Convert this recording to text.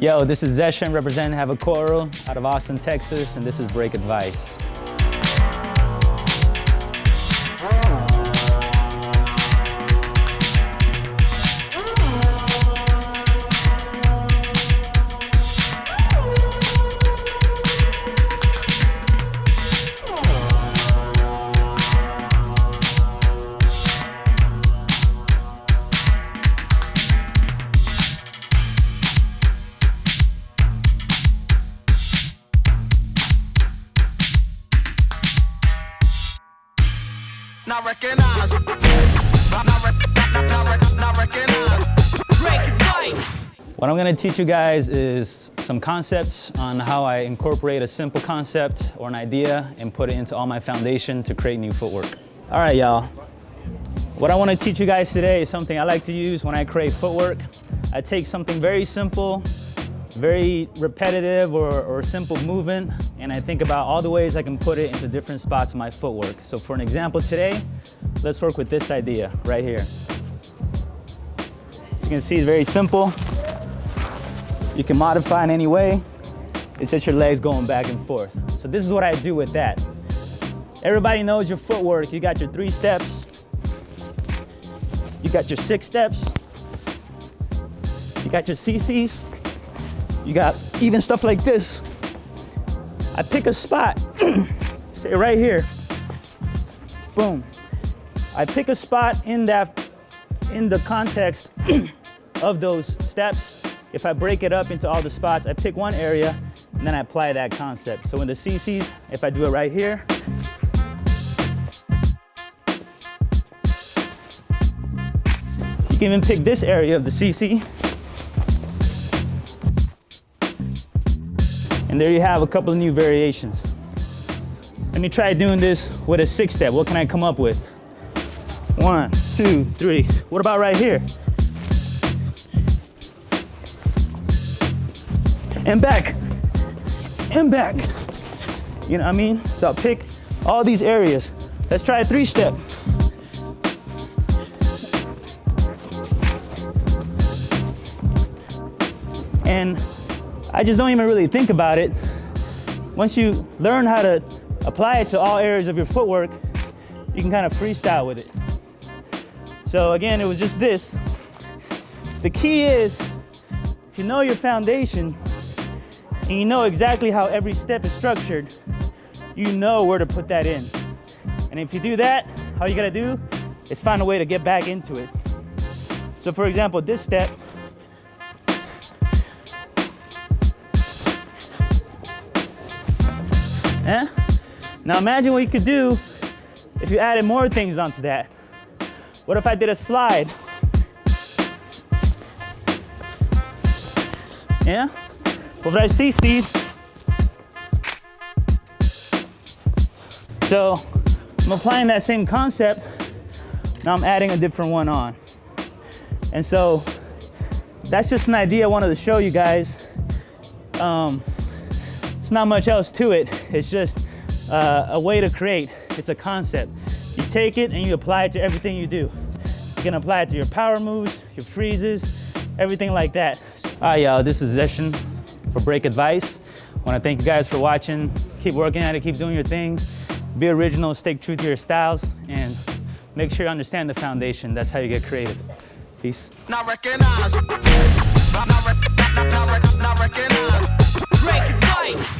Yo, this is Zeshan representing Havikoro out of Austin, Texas, and this is Break Advice. Not recognized. Not, not, not recognized. Break advice. What I'm gonna teach you guys is some concepts on how I incorporate a simple concept or an idea and put it into all my foundation to create new footwork. All right, y'all. What I wanna teach you guys today is something I like to use when I create footwork. I take something very simple very repetitive or, or simple movement and I think about all the ways I can put it into different spots of my footwork. So for an example today, let's work with this idea right here. You can see it's very simple. You can modify in any way. It's just your legs going back and forth. So this is what I do with that. Everybody knows your footwork. You got your three steps. You got your six steps. You got your CCs. You got even stuff like this. I pick a spot, say right here, boom. I pick a spot in that, in the context of those steps. If I break it up into all the spots, I pick one area and then I apply that concept. So in the CCs, if I do it right here, you can even pick this area of the CC And there you have a couple of new variations. Let me try doing this with a six step. What can I come up with? One, two, three. What about right here? And back, and back. You know what I mean? So I'll pick all these areas. Let's try a three step. And I just don't even really think about it. Once you learn how to apply it to all areas of your footwork, you can kind of freestyle with it. So again, it was just this. The key is, if you know your foundation, and you know exactly how every step is structured, you know where to put that in. And if you do that, all you gotta do is find a way to get back into it. So for example, this step, Now imagine what you could do if you added more things onto that. What if I did a slide? Yeah? What did I see, Steve? So I'm applying that same concept. Now I'm adding a different one on. And so that's just an idea I wanted to show you guys. Um, it's not much else to it. It's just uh, a way to create. It's a concept. You take it and you apply it to everything you do. You can apply it to your power moves, your freezes, everything like that. Right, y'all, this is Zeshan for Break Advice. I wanna thank you guys for watching. Keep working at it, keep doing your thing. Be original, stay true to your styles, and make sure you understand the foundation. That's how you get creative. Peace. Not recognized. Not, not, not, like advice.